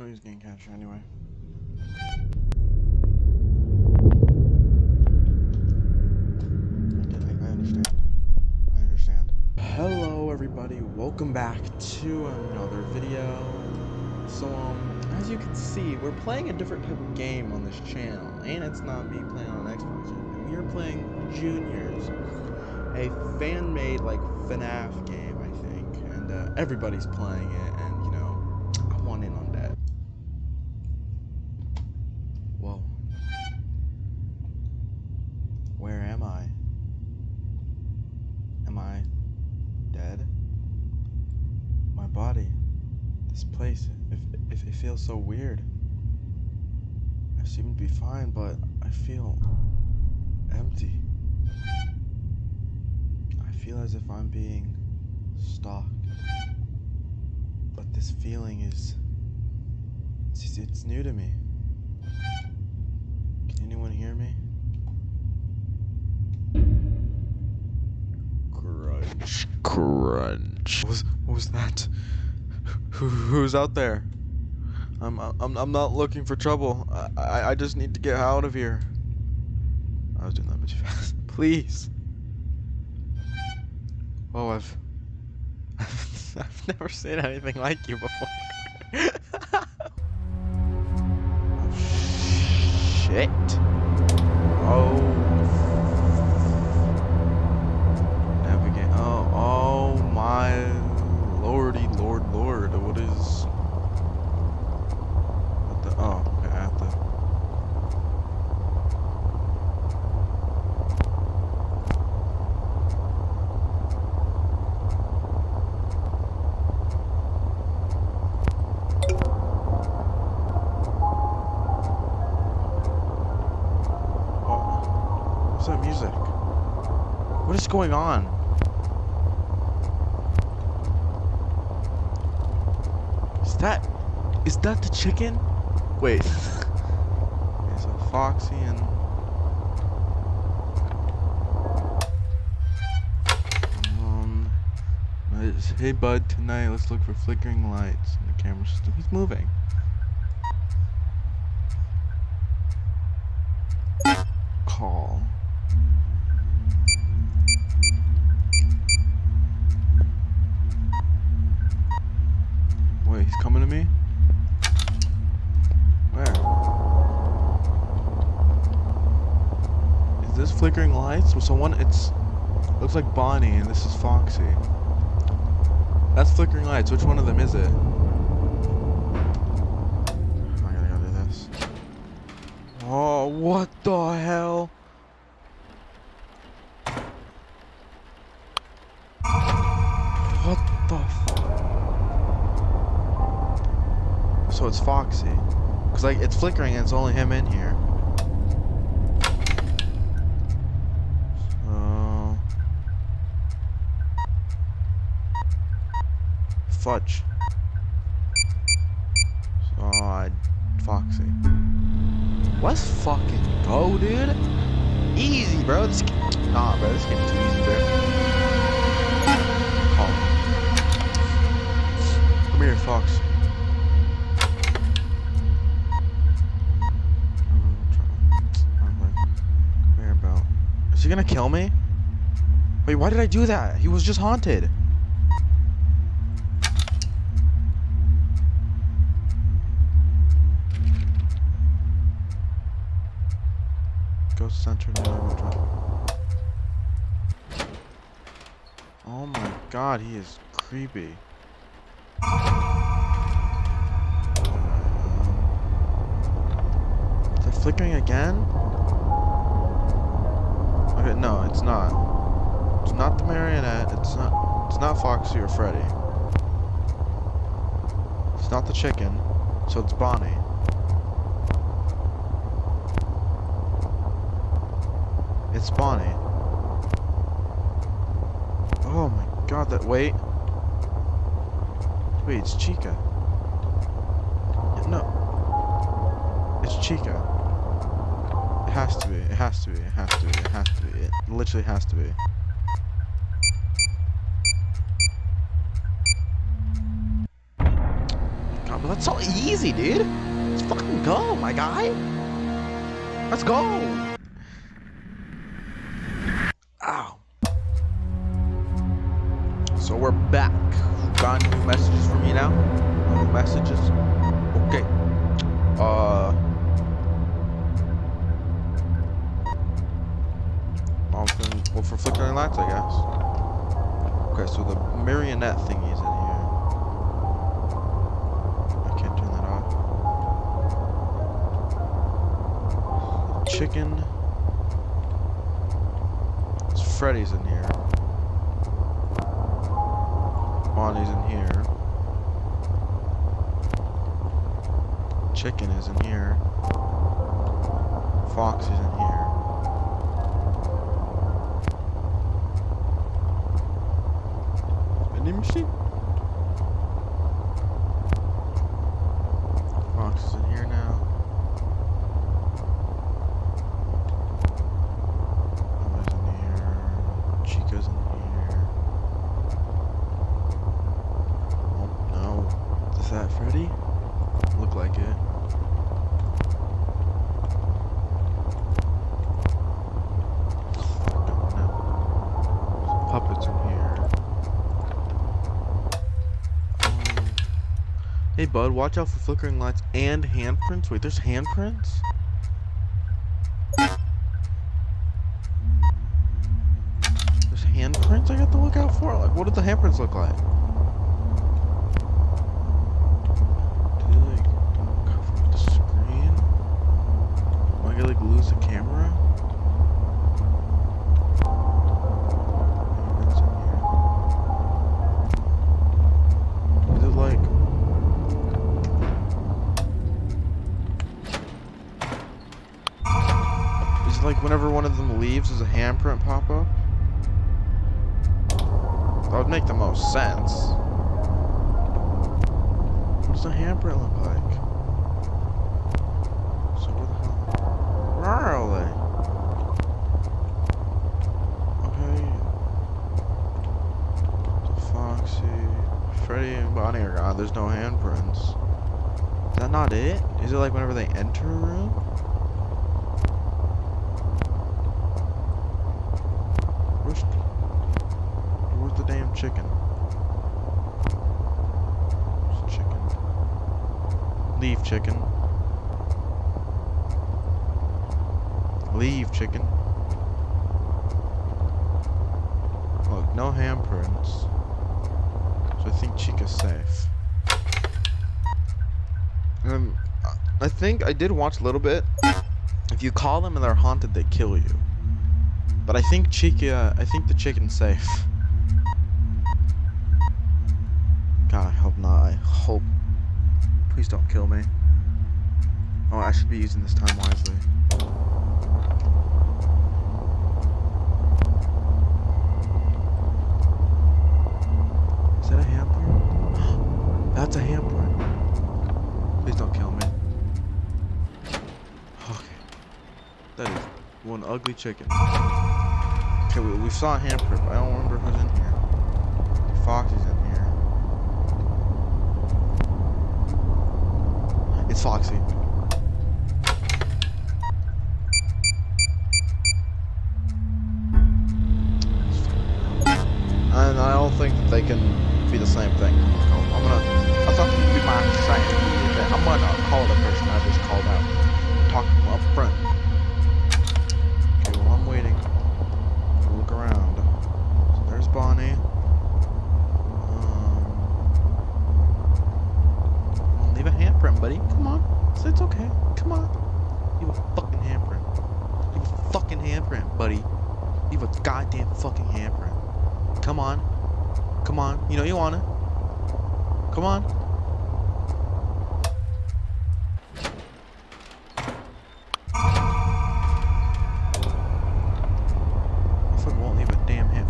Oh, he's captured anyway. Hello, everybody. Welcome back to another video. So, um, as you can see, we're playing a different type of game on this channel, and it's not me playing on Xbox. And we are playing Juniors, a fan-made like FNAF game, I think, and uh, everybody's playing it, place. It, it, it feels so weird. I seem to be fine, but I feel empty. I feel as if I'm being stalked. But this feeling is. It's, it's new to me. Can anyone hear me? Crunch, crunch. What was, what was that? Who, who's out there? I'm, I'm, I'm not looking for trouble. I, I, I just need to get out of here. I was doing that much fast. Please. Oh, I've, I've, I've never seen anything like you before. oh, shit. Oh. Going on? Is that is that the chicken? Wait. so Foxy and um Hey bud, tonight let's look for flickering lights in the camera system. He's moving. Call. Flickering lights? So one, it's looks like Bonnie, and this is Foxy. That's flickering lights. Which one of them is it? I gotta go do this. Oh, what the hell? What the? So it's Foxy, cause like it's flickering and it's only him in here. So fudge. I Foxy. Let's fucking go, dude. Easy, bro. This, nah, bro. This game's too easy, bro. Call. Come here, Fox. Uh, Whereabout? Is he gonna kill me? Wait, why did I do that? He was just haunted. Center now. Oh my god, he is creepy. It flickering again? Okay, no, it's not. It's not the marionette. It's not. It's not Foxy or Freddy. It's not the chicken. So it's Bonnie. It's Bonnie. Oh my god, that wait. Wait, it's Chica. No. It's Chica. It has to be. It has to be. It has to be. It has to be. It literally has to be. God, but that's so easy, dude. Let's fucking go, my guy. Let's go. Chicken. It's Freddy's in here. Bonnie's in here. Chicken is in here. Fox is in here. Vending machine? Fox is in here now. Emma's in here. Chica's in here. Oh no. Is that Freddy? Look like it. No. Puppets in here. Um, hey bud, watch out for flickering lights and handprints. Wait, there's handprints? There's handprints I got to look out for? Like, what did the handprints look like? Do they like cover the screen? Am I gonna like lose the camera? Whenever one of them leaves does a handprint pop up? That would make the most sense. What does the handprint look like? So where the hell? Where are they? Okay. Foxy, Freddy, and Bonnie are gone. There's no handprints. Is that not it? Is it like whenever they enter a room? Where's, the damn chicken? Where's the chicken? Leave, chicken. Leave, chicken. Look, no handprints. So I think Chica's safe. Um, I think I did watch a little bit. If you call them and they're haunted, they kill you. But I think Chica, I think the chicken's safe. God, I hope not. I hope. Please don't kill me. Oh, I should be using this time wisely. Is that a handprint? That's a hamper. Please don't kill me. Okay. That is one ugly chicken. Okay, we, we saw a hamper, but I don't remember who's in here. Foxy's in here. It's Foxy. And I don't think that they can be the same thing. I'm gonna, I thought you'd be my. Okay, I'm gonna call the person I just called out. Talk up front. Okay, well I'm waiting. I'll look around. So there's Bonnie. Um, come on, leave a handprint, buddy. Come on. It's, it's okay. Come on. Leave a fucking handprint. Leave a fucking handprint, buddy. Leave a goddamn fucking handprint. Come on. Come on. You know you want it. Come on. Motherfucker won't leave a damn hint.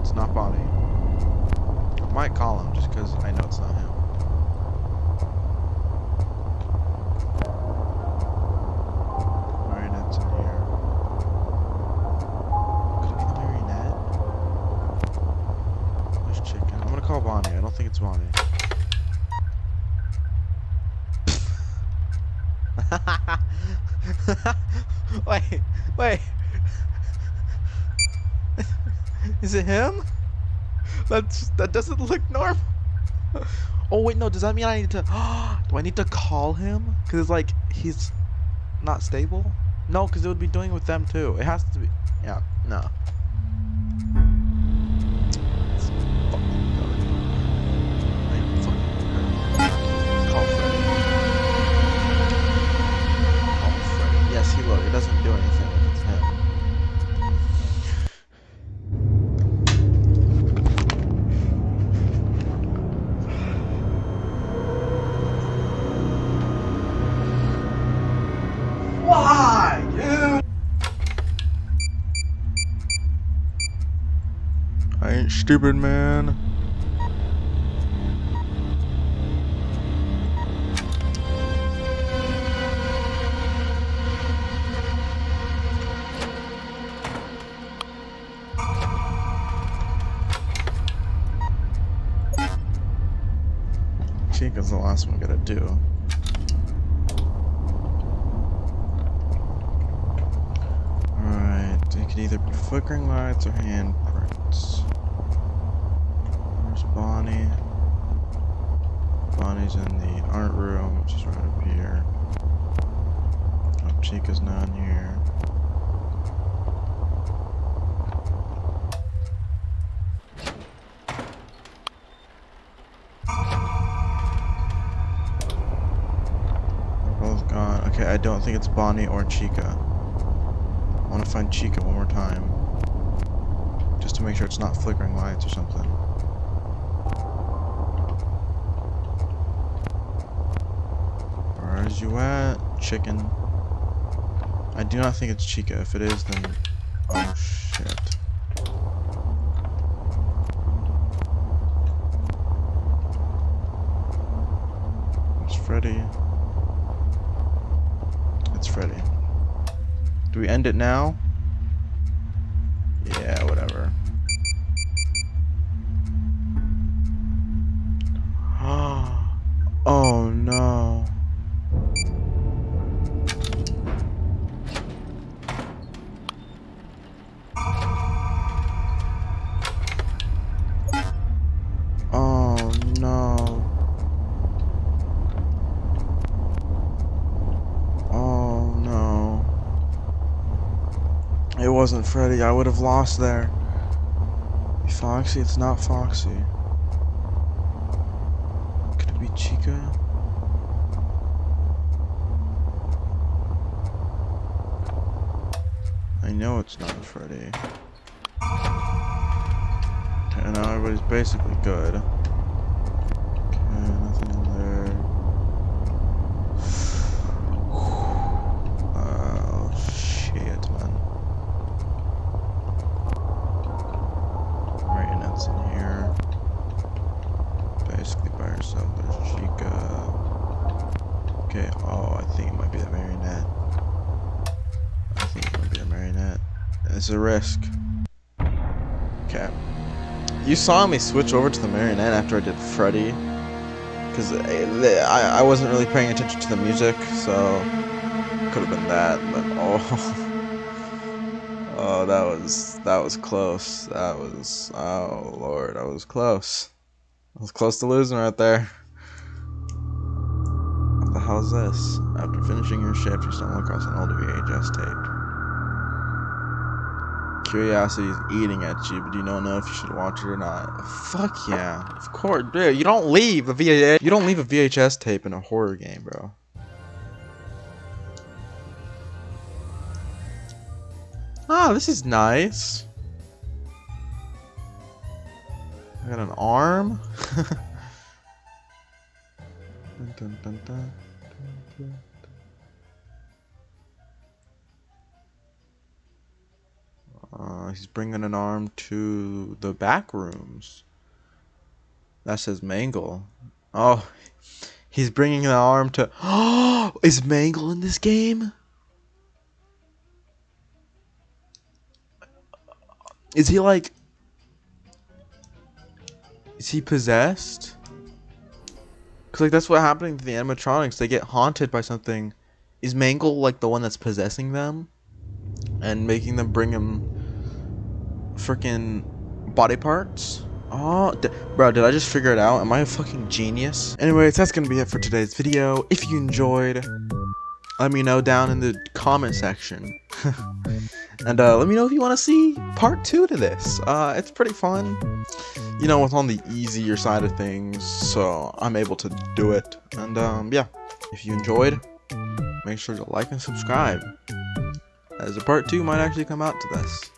It's not Bonnie. I might call him just because I know it's not him. Marionette's in here. Could it be the marionette? There's chicken. I'm gonna call call Bonnie. I don't think it's Bonnie. wait, wait. Is it him? That's that doesn't look normal. Oh wait, no. Does that mean I need to? do I need to call him? Cause it's like he's not stable. No, cause it would be doing with them too. It has to be. Yeah. No. I ain't stupid, man. Chica's the last one we gotta do. Alright, it could either be flickering lights or handprints. Bonnie. Bonnie's in the art room, which is right up here. Oh, Chica's not here. They're both gone. Okay, I don't think it's Bonnie or Chica. I want to find Chica one more time. Just to make sure it's not flickering lights or something. Where's you at, chicken? I do not think it's Chica. If it is, then... Oh, shit. It's Freddy. It's Freddy. Do we end it now? It wasn't Freddy. I would have lost there. Foxy? It's not Foxy. Could it be Chica? I know it's not Freddy. And now everybody's basically good. Okay, nothing in there. Oh, shit, man. Marionette's in here. Basically by herself. There's Chica. Okay, oh, I think it might be the marionette. I think it might be the marionette. It's a risk. Okay. You saw me switch over to the marionette after I did Freddy. Because eh, I, I wasn't really paying attention to the music, so could have been that, but oh. Oh, that was that was close. That was oh lord, I was close. I was close to losing right there. What the hell is this? After finishing your shift, you stumble across an old VHS tape. Curiosity is eating at you, but you don't know if you should watch it or not. Fuck yeah, of course, dude. You don't leave a VHS. You don't leave a VHS tape in a horror game, bro. Ah, this is nice. I got an arm. Dun, dun, dun, Uh, he's bringing an arm to the back rooms. That says Mangle. Oh, he's bringing the arm to. Oh, is Mangle in this game? Is he like Is he possessed? Cause like that's what happening to the animatronics. They get haunted by something. Is Mangle like the one that's possessing them, and making them bring him freaking body parts? Oh, bro, did I just figure it out? Am I a fucking genius? Anyways, that's gonna be it for today's video. If you enjoyed, let me know down in the comment section. and uh, let me know if you want to see part two to this. Uh, it's pretty fun. You know, it's on the easier side of things, so I'm able to do it. And um, yeah, if you enjoyed, make sure to like and subscribe, as a part two might actually come out to this.